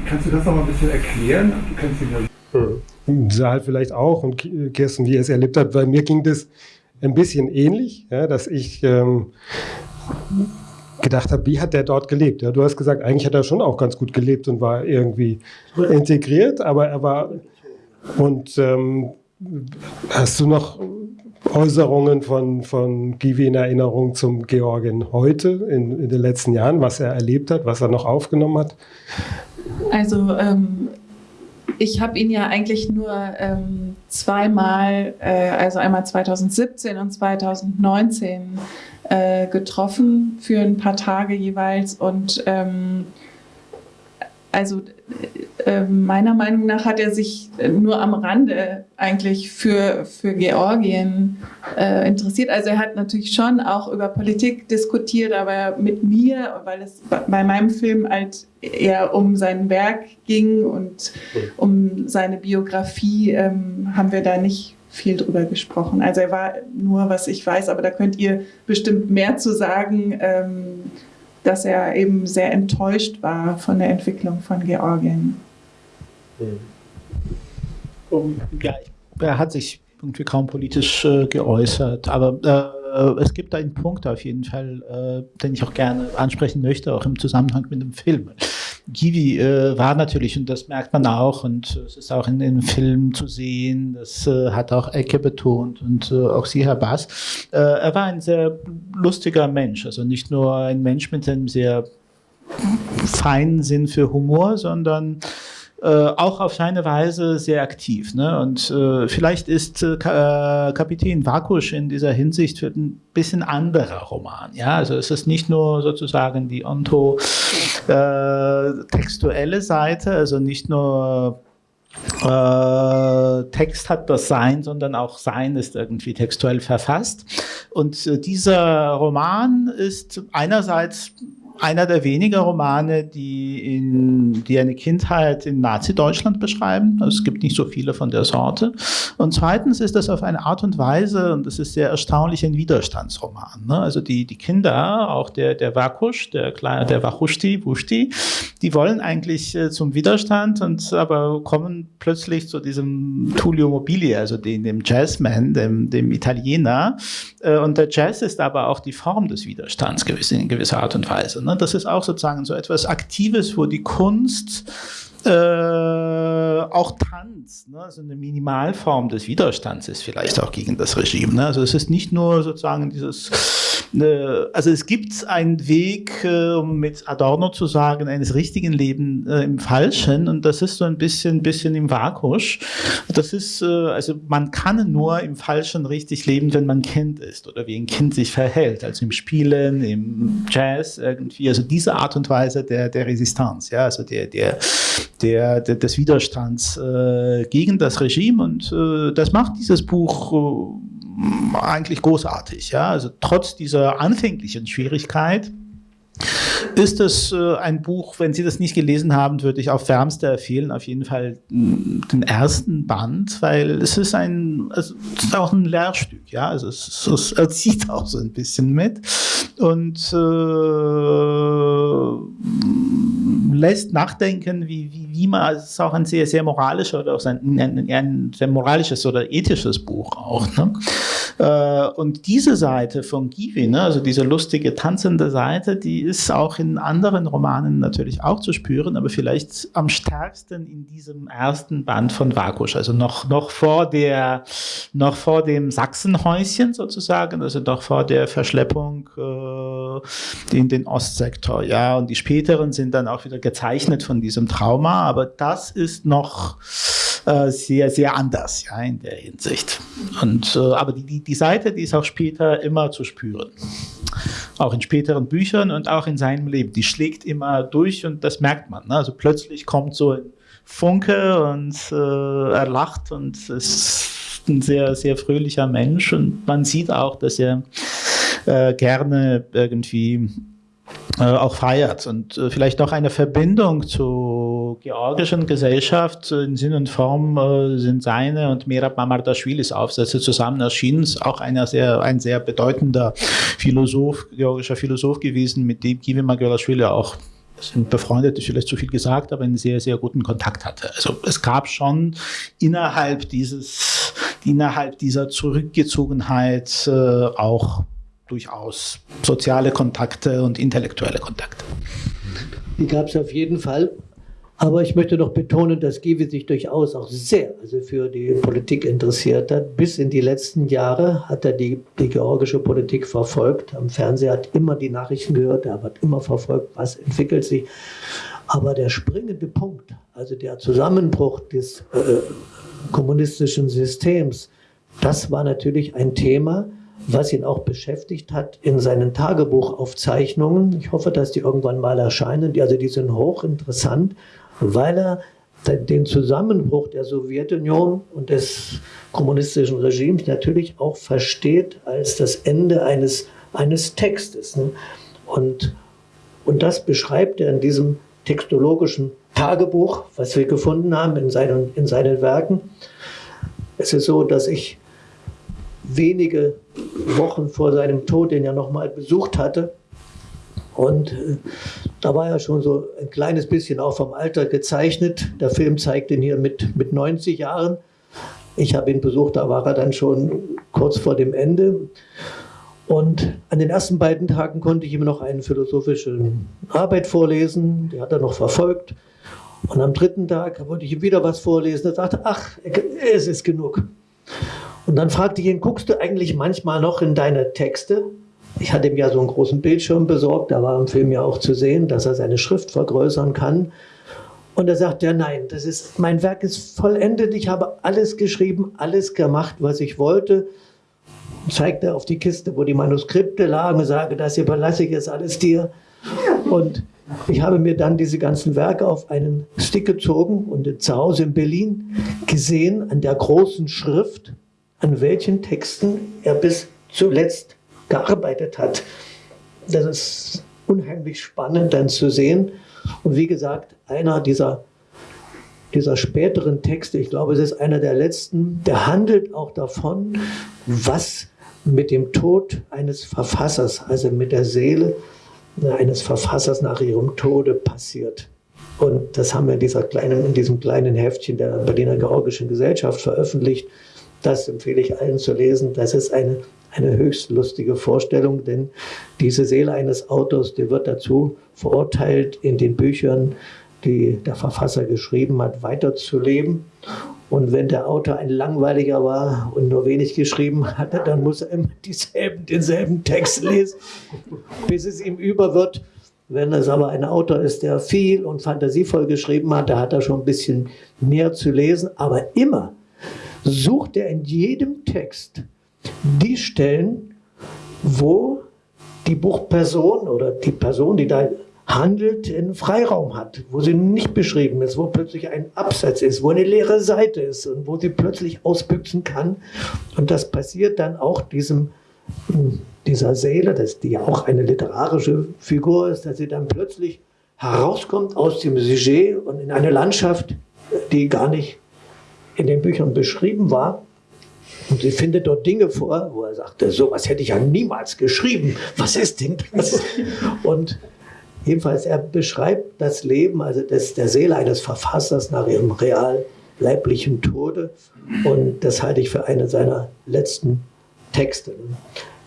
kannst du das noch mal ein bisschen erklären? Du kennst ihn ja. Mhm. Saal vielleicht auch und Kirsten, wie er es erlebt hat, weil mir ging das ein bisschen ähnlich, ja, dass ich ähm, gedacht habe, wie hat der dort gelebt? Ja, du hast gesagt, eigentlich hat er schon auch ganz gut gelebt und war irgendwie integriert, aber er war und ähm, hast du noch Äußerungen von, von Givi in Erinnerung zum Georgien heute, in, in den letzten Jahren, was er erlebt hat, was er noch aufgenommen hat? Also ähm, ich habe ihn ja eigentlich nur ähm, zweimal, äh, also einmal 2017 und 2019 äh, getroffen für ein paar Tage jeweils. Und ähm, also äh, meiner Meinung nach hat er sich nur am Rande eigentlich für, für Georgien äh, interessiert. Also er hat natürlich schon auch über Politik diskutiert, aber mit mir, weil es bei meinem Film halt eher um sein Werk ging und um seine Biografie, ähm, haben wir da nicht viel drüber gesprochen. Also er war nur, was ich weiß, aber da könnt ihr bestimmt mehr zu sagen. Ähm, dass er eben sehr enttäuscht war von der Entwicklung von Georgien. Um, ja, er hat sich irgendwie kaum politisch äh, geäußert, aber äh, es gibt einen Punkt auf jeden Fall, äh, den ich auch gerne ansprechen möchte, auch im Zusammenhang mit dem Film. Givi äh, war natürlich, und das merkt man auch, und es ist auch in den Filmen zu sehen, das äh, hat auch Ecke betont und äh, auch Sie, Herr Bass, äh, er war ein sehr lustiger Mensch, also nicht nur ein Mensch mit einem sehr feinen Sinn für Humor, sondern äh, auch auf seine Weise sehr aktiv. Ne? Und äh, vielleicht ist äh, Kapitän Vakusch in dieser Hinsicht ein bisschen anderer Roman. Ja? Also es ist nicht nur sozusagen die ontotextuelle Seite, also nicht nur äh, Text hat das Sein, sondern auch Sein ist irgendwie textuell verfasst. Und äh, dieser Roman ist einerseits einer der wenigen Romane, die, in, die eine Kindheit in Nazi-Deutschland beschreiben. Es gibt nicht so viele von der Sorte. Und zweitens ist das auf eine Art und Weise, und das ist sehr erstaunlich, ein Widerstandsroman. Ne? Also die, die Kinder, auch der, der Wakusch, der kleine, der Wachushti, Wushti, die wollen eigentlich äh, zum Widerstand und aber kommen plötzlich zu diesem Tullio Mobili, also den, dem Jazzman, dem, dem Italiener. Äh, und der Jazz ist aber auch die Form des Widerstands in gewisser Art und Weise. Ne? Das ist auch sozusagen so etwas Aktives, wo die Kunst äh, auch Tanz, ne? also eine Minimalform des Widerstands ist vielleicht auch gegen das Regime. Ne? Also es ist nicht nur sozusagen dieses also es gibt einen Weg, äh, um mit Adorno zu sagen, eines richtigen Lebens äh, im Falschen. Und das ist so ein bisschen, bisschen im Vakusch. Das ist, äh, also man kann nur im Falschen richtig leben, wenn man Kind ist oder wie ein Kind sich verhält, also im Spielen, im Jazz irgendwie, also diese Art und Weise der, der Resistanz, ja, also der, der, der, der des Widerstands äh, gegen das Regime. Und äh, das macht dieses Buch äh, eigentlich großartig. Ja? Also trotz dieser anfänglichen Schwierigkeit ist es äh, ein Buch, wenn Sie das nicht gelesen haben, würde ich auf wärmste empfehlen, auf jeden Fall den ersten Band, weil es ist ein, es ist auch ein Lehrstück, ja, also es, es <laughs> erzieht auch so ein bisschen mit und äh, lässt nachdenken, wie, wie, man, also es ist auch ein sehr, sehr moralischer oder auch ein, ein, ein sehr moralisches oder ethisches Buch auch. Ne? Äh, und diese Seite von Givi, ne, also diese lustige, tanzende Seite, die ist auch in anderen Romanen natürlich auch zu spüren, aber vielleicht am stärksten in diesem ersten Band von Vakusch, also noch, noch vor der, noch vor dem Sachsenhäuschen sozusagen, also noch vor der Verschleppung äh, in den Ostsektor, ja, und die späteren sind dann auch wieder gezeichnet von diesem Trauma, aber das ist noch äh, sehr, sehr anders, ja, in der Hinsicht. Und, äh, aber die, die, Seite, die ist auch später immer zu spüren. Auch in späteren Büchern und auch in seinem Leben. Die schlägt immer durch und das merkt man. Ne? Also plötzlich kommt so ein Funke und äh, er lacht und ist ein sehr, sehr fröhlicher Mensch und man sieht auch, dass er äh, gerne irgendwie äh, auch feiert und äh, vielleicht auch eine Verbindung zur georgischen Gesellschaft in Sinn und Form äh, sind seine und Merab Mamardashvilis Aufsätze zusammen erschienen. Auch einer sehr, ein sehr bedeutender Philosoph, georgischer Philosoph gewesen, mit dem Givi Magurashvili auch sind befreundet, ist vielleicht zu viel gesagt, aber einen sehr, sehr guten Kontakt hatte. Also es gab schon innerhalb dieses, innerhalb dieser Zurückgezogenheit äh, auch durchaus soziale Kontakte und intellektuelle Kontakte. Die gab es auf jeden Fall. Aber ich möchte noch betonen, dass Givi sich durchaus auch sehr also für die Politik interessiert hat. Bis in die letzten Jahre hat er die, die georgische Politik verfolgt. Am Fernseher hat immer die Nachrichten gehört, er hat immer verfolgt, was entwickelt sich. Aber der springende Punkt, also der Zusammenbruch des äh, kommunistischen Systems, das war natürlich ein Thema, was ihn auch beschäftigt hat in seinen Tagebuchaufzeichnungen. Ich hoffe, dass die irgendwann mal erscheinen. Also die sind hochinteressant, weil er den Zusammenbruch der Sowjetunion und des kommunistischen Regimes natürlich auch versteht als das Ende eines, eines Textes. Ne? Und, und das beschreibt er in diesem textologischen Tagebuch, was wir gefunden haben in seinen, in seinen Werken. Es ist so, dass ich wenige Wochen vor seinem Tod den ja nochmal besucht hatte. Und äh, da war er schon so ein kleines bisschen auch vom Alter gezeichnet. Der Film zeigt ihn hier mit, mit 90 Jahren. Ich habe ihn besucht, da war er dann schon kurz vor dem Ende. Und an den ersten beiden Tagen konnte ich ihm noch eine philosophische Arbeit vorlesen, die hat er noch verfolgt. Und am dritten Tag wollte ich ihm wieder was vorlesen. Er sagte, ach, es ist genug. Und dann fragte ich ihn, guckst du eigentlich manchmal noch in deine Texte? Ich hatte ihm ja so einen großen Bildschirm besorgt, da war im Film ja auch zu sehen, dass er seine Schrift vergrößern kann. Und er sagt, ja nein, das ist, mein Werk ist vollendet, ich habe alles geschrieben, alles gemacht, was ich wollte. Und zeigte auf die Kiste, wo die Manuskripte lagen, sage, das überlasse ich jetzt alles dir. Und ich habe mir dann diese ganzen Werke auf einen Stick gezogen und zu Hause in Berlin gesehen an der großen Schrift, an welchen Texten er bis zuletzt gearbeitet hat. Das ist unheimlich spannend dann zu sehen. Und wie gesagt, einer dieser, dieser späteren Texte, ich glaube, es ist einer der letzten, der handelt auch davon, was mit dem Tod eines Verfassers, also mit der Seele eines Verfassers nach ihrem Tode passiert. Und das haben wir in, dieser kleinen, in diesem kleinen Heftchen der Berliner Georgischen Gesellschaft veröffentlicht. Das empfehle ich allen zu lesen. Das ist eine, eine höchst lustige Vorstellung, denn diese Seele eines Autors, die wird dazu verurteilt, in den Büchern, die der Verfasser geschrieben hat, weiterzuleben. Und wenn der Autor ein langweiliger war und nur wenig geschrieben hatte, dann muss er immer dieselben, denselben Text lesen, bis es ihm über wird. Wenn es aber ein Autor ist, der viel und fantasievoll geschrieben hat, da hat er schon ein bisschen mehr zu lesen. Aber immer sucht er in jedem Text die Stellen, wo die Buchperson oder die Person, die da handelt, einen Freiraum hat, wo sie nicht beschrieben ist, wo plötzlich ein Absatz ist, wo eine leere Seite ist und wo sie plötzlich ausbüchsen kann. Und das passiert dann auch diesem, dieser Seele, das, die ja auch eine literarische Figur ist, dass sie dann plötzlich herauskommt aus dem Sujet und in eine Landschaft, die gar nicht in den Büchern beschrieben war. Und sie findet dort Dinge vor, wo er sagte, sowas hätte ich ja niemals geschrieben. Was ist denn das? <laughs> Und jedenfalls, er beschreibt das Leben, also das, der Seele eines Verfassers nach ihrem real leiblichen Tode. Und das halte ich für eine seiner letzten Texte.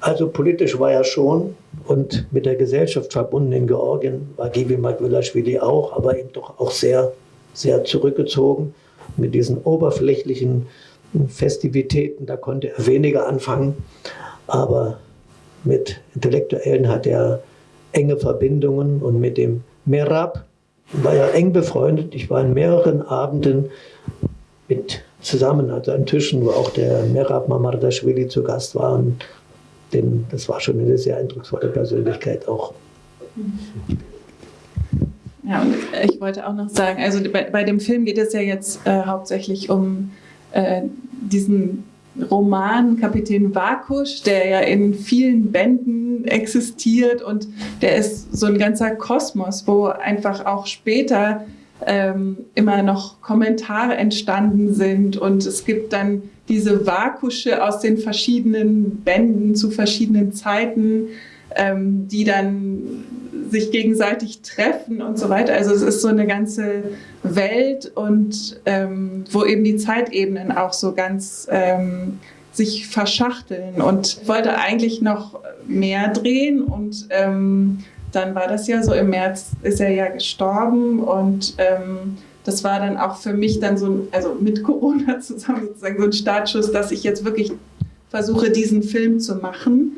Also politisch war er schon und mit der Gesellschaft verbunden in Georgien war Gibi Magwilashvili auch, aber eben doch auch sehr, sehr zurückgezogen mit diesen oberflächlichen Festivitäten, da konnte er weniger anfangen, aber mit Intellektuellen hat er enge Verbindungen und mit dem Merab war er eng befreundet. Ich war in mehreren Abenden mit zusammen also an Tischen, wo auch der Merab Mamardashvili zu Gast war. Und denn das war schon eine sehr eindrucksvolle Persönlichkeit auch. Ja, und ich wollte auch noch sagen, also bei, bei dem Film geht es ja jetzt äh, hauptsächlich um äh, diesen Roman Kapitän Vakusch, der ja in vielen Bänden existiert und der ist so ein ganzer Kosmos, wo einfach auch später ähm, immer noch Kommentare entstanden sind und es gibt dann diese Vakusche aus den verschiedenen Bänden zu verschiedenen Zeiten, ähm, die dann sich gegenseitig treffen und so weiter. Also es ist so eine ganze Welt und ähm, wo eben die Zeitebenen auch so ganz ähm, sich verschachteln und wollte eigentlich noch mehr drehen und ähm, dann war das ja so im März ist er ja gestorben und ähm, das war dann auch für mich dann so, ein, also mit Corona <laughs> zusammen sozusagen so ein Startschuss, dass ich jetzt wirklich versuche, diesen Film zu machen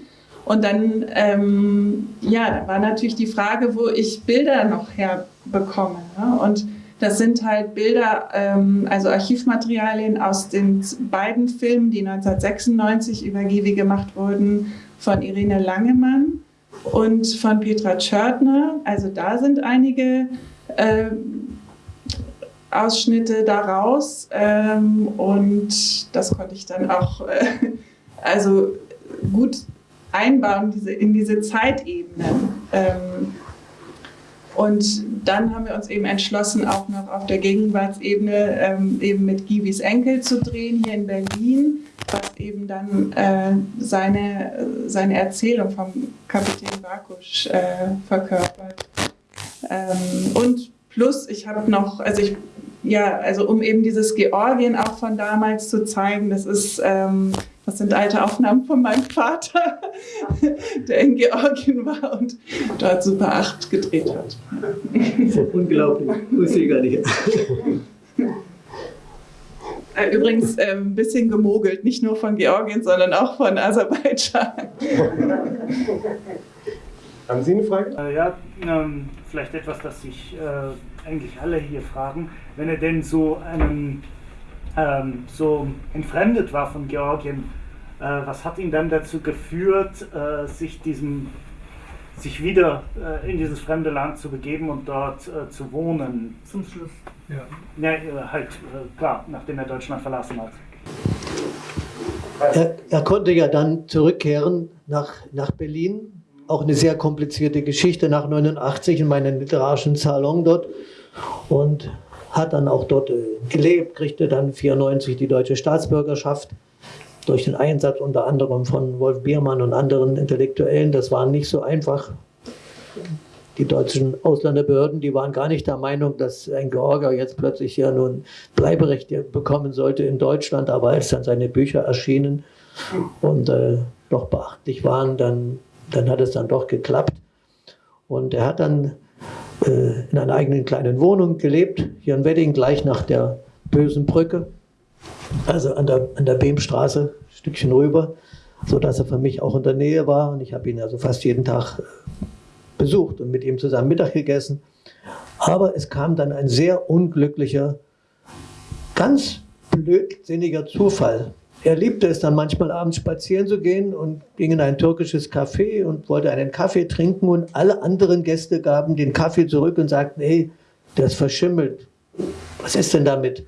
und dann, ähm, ja, da war natürlich die Frage, wo ich Bilder noch herbekomme. Ne? Und das sind halt Bilder, ähm, also Archivmaterialien aus den beiden Filmen, die 1996 über Givi gemacht wurden, von Irene Langemann und von Petra Tschörtner. Also da sind einige äh, Ausschnitte daraus ähm, und das konnte ich dann auch äh, also gut einbauen diese, in diese Zeitebenen. Ähm, und dann haben wir uns eben entschlossen, auch noch auf der Gegenwartsebene ähm, eben mit Givis Enkel zu drehen, hier in Berlin, was eben dann äh, seine, seine Erzählung vom Kapitän Bakusch äh, verkörpert. Ähm, und plus, ich habe noch, also ich, ja, also um eben dieses Georgien auch von damals zu zeigen, das ist ähm, das sind alte Aufnahmen von meinem Vater, <laughs> der in Georgien war und dort Super 8 gedreht hat. Unglaublich, wusste ich gar nicht. Äh, übrigens äh, ein bisschen gemogelt, nicht nur von Georgien, sondern auch von Aserbaidschan. Haben Sie eine Frage? Äh, ja, ähm, vielleicht etwas, das sich äh, eigentlich alle hier fragen. Wenn er denn so einen ähm, so entfremdet war von Georgien, äh, was hat ihn dann dazu geführt, äh, sich diesem sich wieder äh, in dieses fremde Land zu begeben und dort äh, zu wohnen. Zum Schluss. Ja. ja äh, halt, äh, klar, nachdem er Deutschland verlassen hat. Er, er, konnte ja dann zurückkehren nach, nach Berlin auch eine sehr komplizierte Geschichte nach 89 in meinem literarischen Salon dort und hat dann auch dort äh, gelebt, kriegte dann 94 die deutsche Staatsbürgerschaft durch den Einsatz unter anderem von Wolf Biermann und anderen Intellektuellen. Das war nicht so einfach. Die deutschen Ausländerbehörden, die waren gar nicht der Meinung, dass ein Georger jetzt plötzlich ja nun Bleiberecht bekommen sollte in Deutschland. Aber als dann seine Bücher erschienen und äh, doch beachtlich waren, dann, dann hat es dann doch geklappt. Und er hat dann äh, in einer eigenen kleinen Wohnung gelebt, hier in Wedding, gleich nach der bösen Brücke, also an der, an der Behmstraße, ein Stückchen rüber, sodass er für mich auch in der Nähe war. Und ich habe ihn also fast jeden Tag äh, besucht und mit ihm zusammen Mittag gegessen. Aber es kam dann ein sehr unglücklicher, ganz blödsinniger Zufall. Er liebte es dann manchmal abends spazieren zu gehen und ging in ein türkisches Café und wollte einen Kaffee trinken und alle anderen Gäste gaben den Kaffee zurück und sagten, hey, der ist verschimmelt. Was ist denn damit?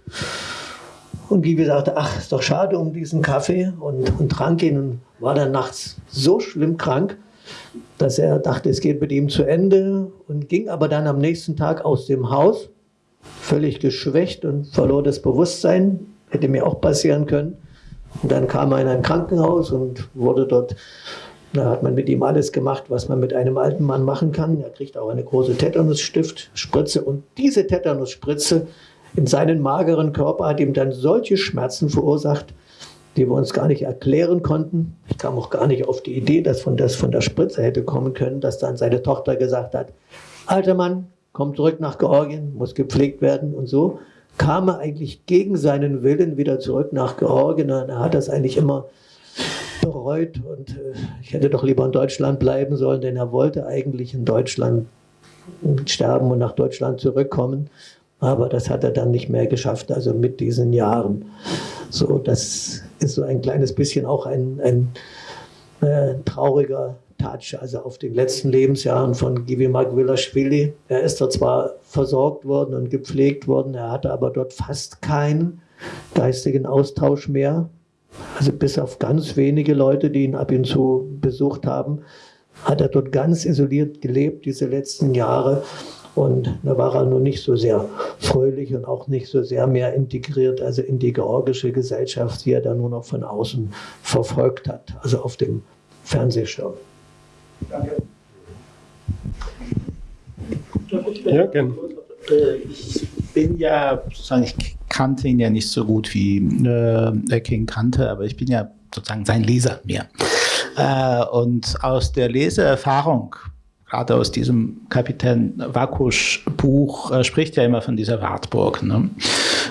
Und Gibi sagte, ach, ist doch schade um diesen Kaffee und, und trank ihn und war dann nachts so schlimm krank, dass er dachte, es geht mit ihm zu Ende und ging aber dann am nächsten Tag aus dem Haus, völlig geschwächt und verlor das Bewusstsein, hätte mir auch passieren können. Und dann kam er in ein Krankenhaus und wurde dort, da hat man mit ihm alles gemacht, was man mit einem alten Mann machen kann. Er kriegt auch eine große Tetanusstift-Spritze und diese Tetanusspritze in seinen mageren Körper hat ihm dann solche Schmerzen verursacht, die wir uns gar nicht erklären konnten. Ich kam auch gar nicht auf die Idee, dass von, das von der Spritze hätte kommen können, dass dann seine Tochter gesagt hat, alter Mann, komm zurück nach Georgien, muss gepflegt werden und so kam er eigentlich gegen seinen Willen wieder zurück nach Georgien. Er hat das eigentlich immer bereut und äh, ich hätte doch lieber in Deutschland bleiben sollen, denn er wollte eigentlich in Deutschland sterben und nach Deutschland zurückkommen. Aber das hat er dann nicht mehr geschafft, also mit diesen Jahren. So, das ist so ein kleines bisschen auch ein, ein äh, trauriger Touch, also auf den letzten Lebensjahren von Givi Magwilashvili. Er ist dort zwar versorgt worden und gepflegt worden, er hatte aber dort fast keinen geistigen Austausch mehr. Also bis auf ganz wenige Leute, die ihn ab und zu besucht haben, hat er dort ganz isoliert gelebt, diese letzten Jahre. Und da war er nur nicht so sehr fröhlich und auch nicht so sehr mehr integriert, also in die georgische Gesellschaft, die er dann nur noch von außen verfolgt hat, also auf dem Fernsehschirm. Danke. Ja, gerne. Äh, ich bin ja, sozusagen, ich kannte ihn ja nicht so gut wie äh, King kannte, aber ich bin ja sozusagen sein Leser mehr. Äh, und aus der Leseerfahrung gerade aus diesem Kapitän Wakusch Buch äh, spricht ja immer von dieser Wartburg. Ne?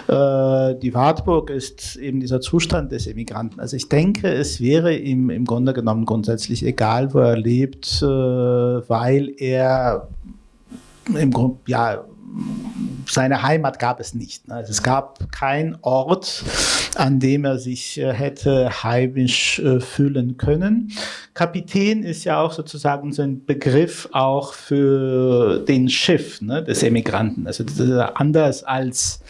Äh, die Wartburg ist eben dieser Zustand des Emigranten. Also ich denke, es wäre ihm im Grunde genommen grundsätzlich egal, wo er lebt, äh, weil er im Grunde, ja, seine Heimat gab es nicht. Also es gab keinen Ort, an dem er sich äh, hätte heimisch äh, fühlen können. Kapitän ist ja auch sozusagen so ein Begriff auch für den Schiff ne, des Emigranten. Also anders als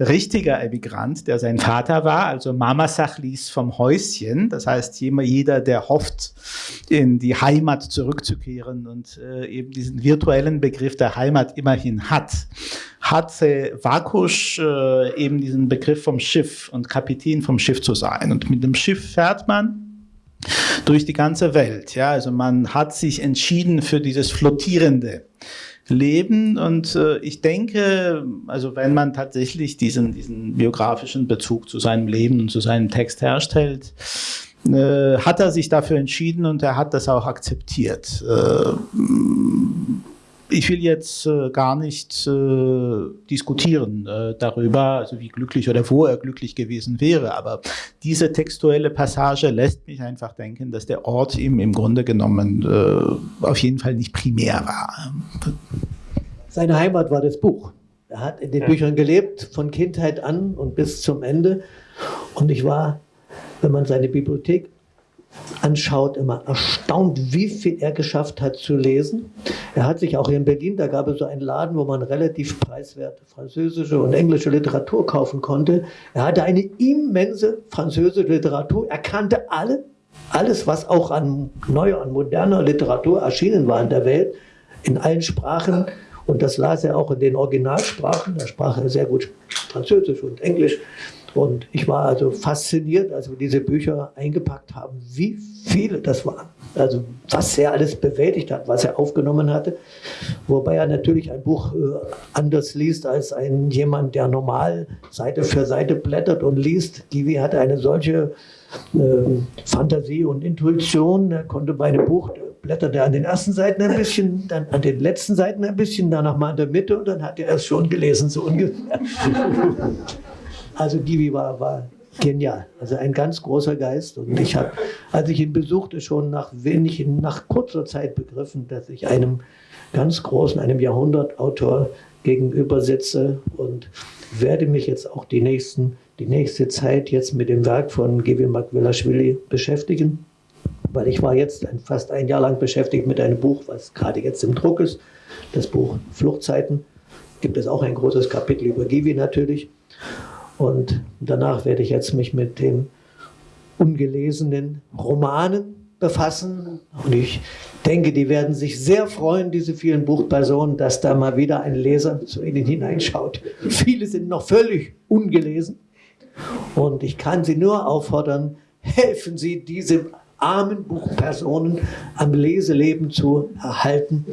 richtiger Emigrant, der sein Vater war, also Mama Sachlis vom Häuschen. Das heißt, jeder, der hofft, in die Heimat zurückzukehren und äh, eben diesen virtuellen Begriff der Heimat immerhin hat, hat äh, Vakusch äh, eben diesen Begriff vom Schiff und Kapitän vom Schiff zu sein. Und mit dem Schiff fährt man durch die ganze Welt. Ja, also man hat sich entschieden für dieses flottierende leben. Und äh, ich denke, also wenn man tatsächlich diesen, diesen biografischen Bezug zu seinem Leben und zu seinem Text herstellt, äh, hat er sich dafür entschieden und er hat das auch akzeptiert. Äh, ich will jetzt äh, gar nicht äh, diskutieren äh, darüber, also wie glücklich oder wo er glücklich gewesen wäre, aber diese textuelle Passage lässt mich einfach denken, dass der Ort ihm im Grunde genommen äh, auf jeden Fall nicht primär war. Seine Heimat war das Buch. Er hat in den ja. Büchern gelebt, von Kindheit an und bis zum Ende. Und ich war, wenn man seine Bibliothek anschaut, immer erstaunt, wie viel er geschafft hat zu lesen. Er hat sich auch in Berlin, da gab es so einen Laden, wo man relativ preiswerte französische und englische Literatur kaufen konnte. Er hatte eine immense französische Literatur, er kannte alle alles, was auch an neuer, an moderner Literatur erschienen war in der Welt, in allen Sprachen. Und das las er auch in den Originalsprachen. Da sprach er sehr gut Französisch und Englisch. Und ich war also fasziniert, als wir diese Bücher eingepackt haben, wie viele das waren. Also was er alles bewältigt hat, was er aufgenommen hatte. Wobei er natürlich ein Buch äh, anders liest als ein jemand, der normal Seite für Seite blättert und liest. Givi hatte eine solche äh, Fantasie und Intuition. Er konnte bei einem Buch blätterte an den ersten Seiten ein bisschen, dann an den letzten Seiten ein bisschen, dann nochmal in der Mitte und dann hat er es schon gelesen, so ungefähr. Also Givi war, war genial. Also ein ganz großer Geist. Und ich habe, als ich ihn besuchte, schon nach wenig, nach kurzer Zeit begriffen, dass ich einem ganz großen, einem Jahrhundertautor gegenüber sitze und werde mich jetzt auch die, nächsten, die nächste Zeit jetzt mit dem Werk von Givi Makvelashvili beschäftigen. Weil ich war jetzt fast ein Jahr lang beschäftigt mit einem Buch, was gerade jetzt im Druck ist. Das Buch Fluchtzeiten. Gibt es auch ein großes Kapitel über Givi natürlich. Und danach werde ich jetzt mich mit den ungelesenen Romanen befassen. Und ich denke, die werden sich sehr freuen, diese vielen Buchpersonen, dass da mal wieder ein Leser zu ihnen hineinschaut. Viele sind noch völlig ungelesen. Und ich kann Sie nur auffordern, helfen Sie diese armen Buchpersonen am Leseleben zu erhalten,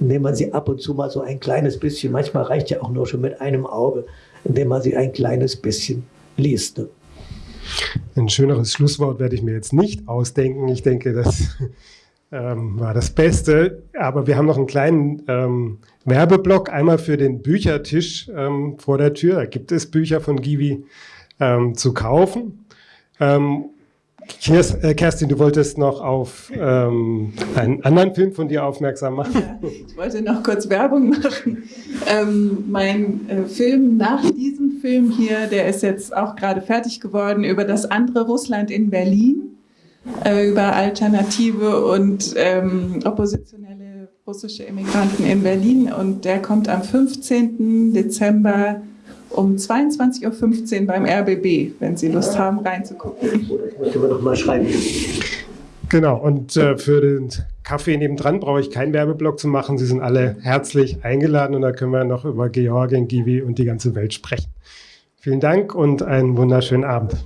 indem man sie ab und zu mal so ein kleines bisschen, manchmal reicht ja auch nur schon mit einem Auge, indem man sie ein kleines bisschen liest. Ein schöneres Schlusswort werde ich mir jetzt nicht ausdenken. Ich denke, das <laughs> ähm, war das Beste. Aber wir haben noch einen kleinen ähm, Werbeblock, einmal für den Büchertisch ähm, vor der Tür. Da gibt es Bücher von Givi ähm, zu kaufen. Äh, Kerstin, du wolltest noch auf ähm, einen anderen Film von dir aufmerksam machen. Ja, ich wollte noch kurz Werbung machen. Ähm, mein äh, Film nach diesem Film hier, der ist jetzt auch gerade fertig geworden, über das andere Russland in Berlin, äh, über alternative und ähm, oppositionelle russische Immigranten in Berlin. Und der kommt am 15. Dezember um 22.15 Uhr beim RBB, wenn Sie Lust haben, reinzugucken. Das müsste man doch mal schreiben. Genau, und äh, für den Kaffee nebendran brauche ich keinen Werbeblock zu machen. Sie sind alle herzlich eingeladen und da können wir noch über Georgien, Givi und die ganze Welt sprechen. Vielen Dank und einen wunderschönen Abend.